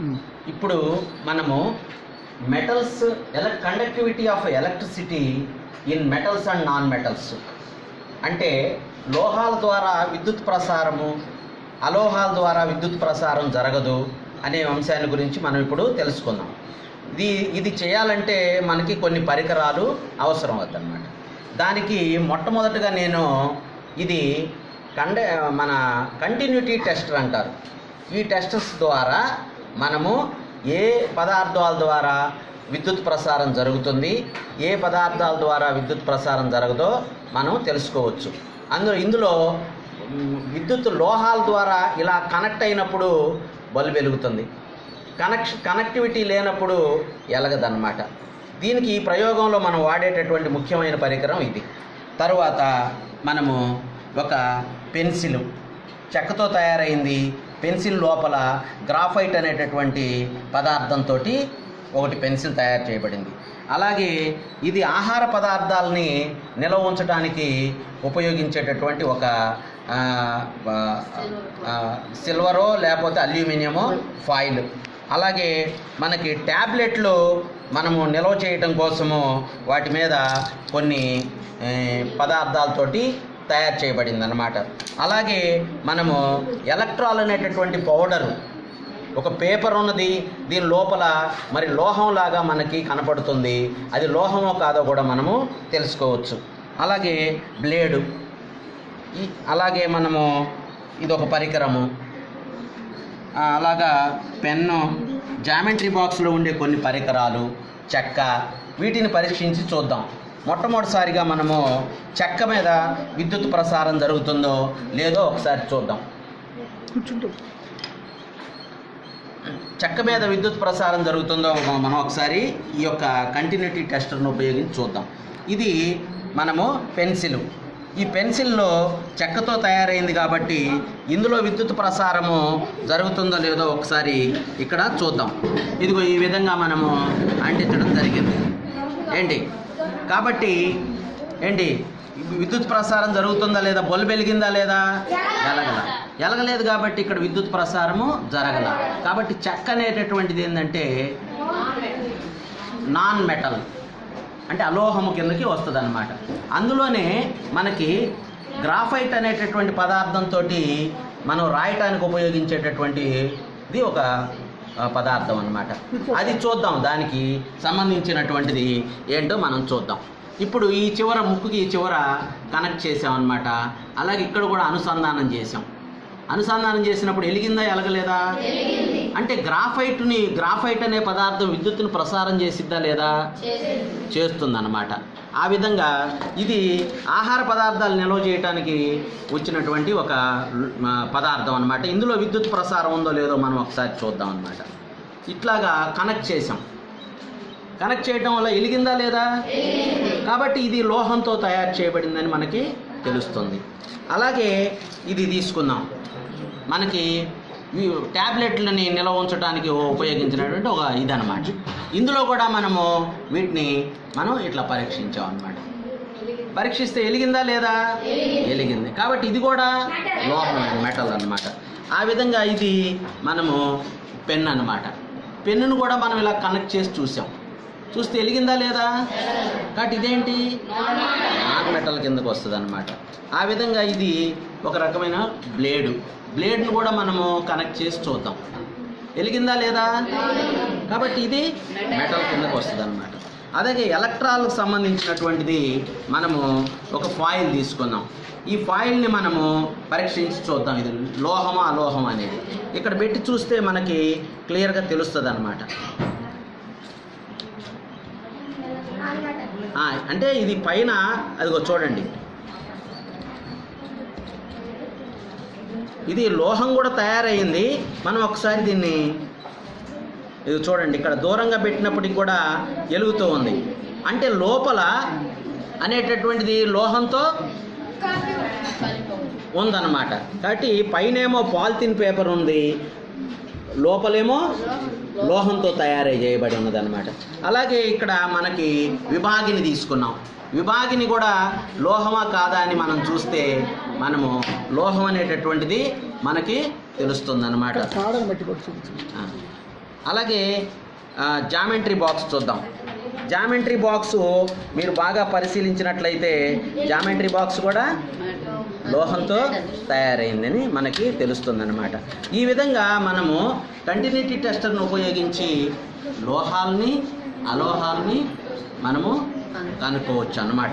Hmm. ఇప్పుడు మనము metals ఎల conductivity of electricity in metals and non metals అంటే లోహాల ద్వారా విద్యుత్ ప్రసారము అలోహాల ద్వారా విద్యుత్ ప్రసారం జరగదు అనే అంశాన్ని గురించి మనం ఇప్పుడు తెలుసుకుందాం. ఇది ఇది చేయాలంటే మనకి కొన్ని పరికరాలు అవసరం అవుతుందన్నమాట. దానికి మొట్టమొదటిగా నేను ఇది కండ మన కంటిన్యూటీ టెస్టర్ అంటారు. ఈ టెస్టర్స్ ద్వారా మనము ఏ పదార్థాల ద్వారా విద్యుత్ ప్రసారం జరుగుతుంది ఏ పదార్థాల ద్వారా విద్యుత్ ప్రసారం జరగదో మనం తెలుసుకోవచ్చు. అందులో ఇందులో విద్యుత్ లోహాల ద్వారా ఇలా కనెక్ట్ అయినప్పుడు బల్బు వెలుగుతుంది. కనెక్ష కనెక్టివిటీ లేనప్పుడు ఎలగదన్నమాట. దీనికి ఈ ప్రయోగంలో మనం వాడేటటువంటి ముఖ్యమైన పరికరం ఇది. తరువాత మనము ఒక పెన్సిల్ చెక్కతో తయారైంది. పెన్సిల్ లోపల గ్రాఫైట్ అనేటటువంటి పదార్థంతో ఒకటి పెన్సిల్ తయారు చేయబడింది. అలాగే ఇది ఆహార పదార్థాలని నిల్వ ఉంచడానికి ఉపయోగించేటటువంటి ఒక సిల్వరో లేకపోతే అల్యూమినియమో ఫాయిల్. అలాగే మనకి ట్యాబ్లెట్లు మనము నిల్వ చేయటం కోసము వాటి మీద కొన్ని పదార్థాలతోటి తయారు చేయబడింది అనమాట అలాగే మనము ఎలక్ట్రాల్ అనేటటువంటి పౌడరు ఒక పేపర్ ఉన్నది దీని లోపల మరి లోహంలాగా మనకి కనపడుతుంది. అది లోహమో కాదో కూడా మనము తెలుసుకోవచ్చు. అలాగే బ్లేడు అలాగే మనము ఇది ఒక పరికరము అలాగా పెన్ను జామెంట్రీ బాక్స్లో ఉండే కొన్ని పరికరాలు చెక్క వీటిని పరీక్షించి చూద్దాం. మొట్టమొదటిసారిగా మనము చెక్క మీద విద్యుత్ ప్రసారం జరుగుతుందో లేదో ఒకసారి చూద్దాం. చెక్క మీద విద్యుత్ ప్రసారం జరుగుతుందో మనం ఒకసారి ఈ యొక్క కంటిన్యూటీ టెస్టర్ను ఉపయోగించి చూద్దాం. ఇది మనము పెన్సిల్. ఈ పెన్సిల్లో చెక్కతో తయారైంది కాబట్టి ఇందులో విద్యుత్ ప్రసారము జరుగుతుందో లేదో ఒకసారి ఇక్కడ చూద్దాం. ఇదిగో ఈ విధంగా మనము అంటించడం జరిగింది. ఏంటి? కాబట్టి ఏంటి? విద్యుత్ ప్రసారం జరుగుతుందా లేదా? బల్బు వెలిగిందా లేదా? ఎలగల ఎలగలేదు కాబట్టి ఇక్కడ విద్యుత్ ప్రసారము జరగల. కాబట్టి చెక్క అనేటటువంటిది ఏంటంటే నాన్ మెటల్ అంటే అలోహము కిందకి వస్తుంది అనమాట అందులోనే మనకి గ్రాఫైట్ అనేటటువంటి పదార్థంతో మనం రాయటానికి ఉపయోగించేటటువంటి ఇది ఒక పదార్థం అన్నమాట. అది చూద్దాం. దానికి సంబంధించినటువంటిది ఏంటో మనం చూద్దాం. ఇప్పుడు ఈ చివర ముక్కుకి ఈ చివర కనెక్ట్ చేసామన్నమాట అలాగే ఇక్కడ కూడా అనుసంధానం చేసాం. అనుసంధానం చేసినప్పుడు ఎలిగిందా ఎలగలేదా? అంటే గ్రాఫైట్ని గ్రాఫైట్ అనే పదార్థం విద్యుత్తును ప్రసారం చేసిద్దా లేదా? చేస్తుందన్నమాట. ఆ విధంగా ఇది ఆహార పదార్థాలు నిల్వ చేయడానికి వచ్చినటువంటి ఒక పదార్థం అన్నమాట. ఇందులో విద్యుత్ ప్రసారం ఉందో లేదో మనం ఒకసారి చూద్దాం అన్నమాట. ఇట్లాగా కనెక్ట్ చేసాం కనెక్ట్ చేయడం వల్ల ఎలిగిందా లేదా? కాబట్టి ఇది లోహంతో తయారు చేయబడిందని మనకి తెలుస్తుంది. అలాగే ఇది తీసుకుందాం. మనకి ట్యాబ్లెట్లని నిల్వ ఉంచడానికి ఉపయోగించినటువంటి ఒక ఇదనమాట ఇందులో కూడా మనము వీటిని మనం ఇట్లా పరీక్షించాం అనమాట పరీక్షిస్తే ఎలిగిందా లేదా? ఎలిగింది. కాబట్టి ఇది కూడా లోహం మెటల్ అన్నమాట. ఆ విధంగా ఇది మనము పెన్ అన్నమాట. పెన్నును కూడా మనం ఇలా కనెక్ట్ చేసి చూసాం. చూస్తే ఎలిగిందా లేదా? కాబట్టి ఇదేంటి? నాన్ మెటల్ కిందకు వస్తుంది అనమాట ఆ విధంగా ఇది ఒక రకమైన బ్లేడు బ్లేడ్ను కూడా మనము కనెక్ట్ చేసి చూద్దాం. వెలిగిందా లేదా? కాబట్టి ఇది మెటల్ కిందకు వస్తుంది అనమాట అలాగే ఎలక్ట్రాల్కి సంబంధించినటువంటిది మనము ఒక ఫాయిల్ తీసుకుందాం. ఈ ఫాయిల్ని మనము పరీక్షించి చూద్దాం. ఇది లోహమా అలోహం అనేది. ఇక్కడ పెట్టి చూస్తే మనకి క్లియర్గా తెలుస్తుంది అనమాట అంటే ఇది పైన అదిగో చూడండి. ఇది లోహం కూడా తయారైంది. మనం ఒకసారి దీన్ని ఇది చూడండి ఇక్కడ దూరంగా పెట్టినప్పటికి కూడా వెలుగుతూ ఉంది. అంటే లోపల అనేటటువంటిది లోహంతో ఉందన్నమాట. కాబట్టి పైనేమో పాలిథిన్ పేపర్ ఉంది లోపలేమో లోహంతో తయారై చేయబడి ఉన్నదన్నమాట. అలాగే ఇక్కడ మనకి విభాగిని తీసుకున్నాం. విభాగిని కూడా లోహమా కాదా అని మనం చూస్తే మనము లోహం అనేటటువంటిది మనకి తెలుస్తుంది అనమాట అలాగే జామెంట్రీ బాక్స్ చూద్దాం. జామెంట్రీ బాక్స్ మీరు బాగా పరిశీలించినట్లయితే జామెంట్రీ బాక్స్ కూడా లోహంతో తయారైందని మనకి తెలుస్తుందన్నమాట. ఈ విధంగా మనము కంటిన్యూటీ టెస్టర్ను ఉపయోగించి లోహాల్ని అలోహాల్ని మనము కనుక్కోవచ్చు అన్నమాట